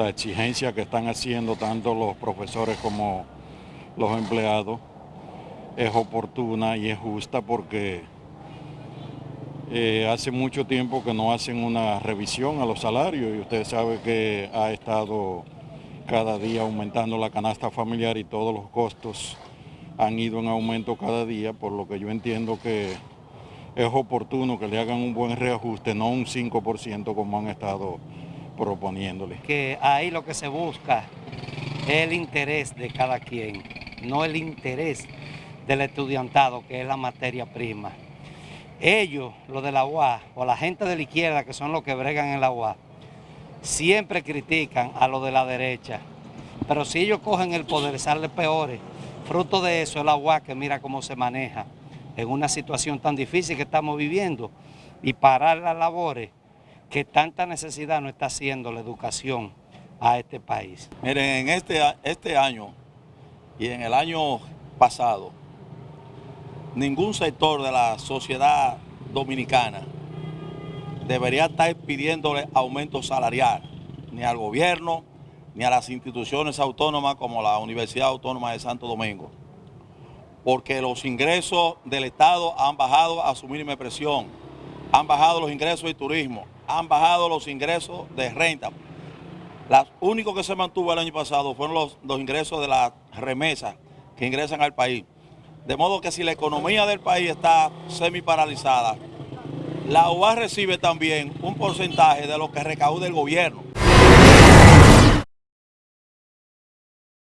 la exigencia que están haciendo tanto los profesores como los empleados es oportuna y es justa porque eh, hace mucho tiempo que no hacen una revisión a los salarios y usted sabe que ha estado cada día aumentando la canasta familiar y todos los costos han ido en aumento cada día, por lo que yo entiendo que es oportuno que le hagan un buen reajuste, no un 5% como han estado proponiéndole. Que ahí lo que se busca es el interés de cada quien, no el interés del estudiantado, que es la materia prima. Ellos, los de la UA, o la gente de la izquierda, que son los que bregan en la UA, siempre critican a los de la derecha. Pero si ellos cogen el poder, salen peores. Fruto de eso es la UA que mira cómo se maneja en una situación tan difícil que estamos viviendo y parar las labores que tanta necesidad nos está haciendo la educación a este país. Miren, en este, este año y en el año pasado, ningún sector de la sociedad dominicana debería estar pidiéndole aumento salarial, ni al gobierno, ni a las instituciones autónomas como la Universidad Autónoma de Santo Domingo, porque los ingresos del Estado han bajado a su mínima presión, han bajado los ingresos de turismo, han bajado los ingresos de renta. Los únicos que se mantuvo el año pasado fueron los, los ingresos de las remesas que ingresan al país. De modo que si la economía del país está semi paralizada, la UA recibe también un porcentaje de lo que recauda el gobierno.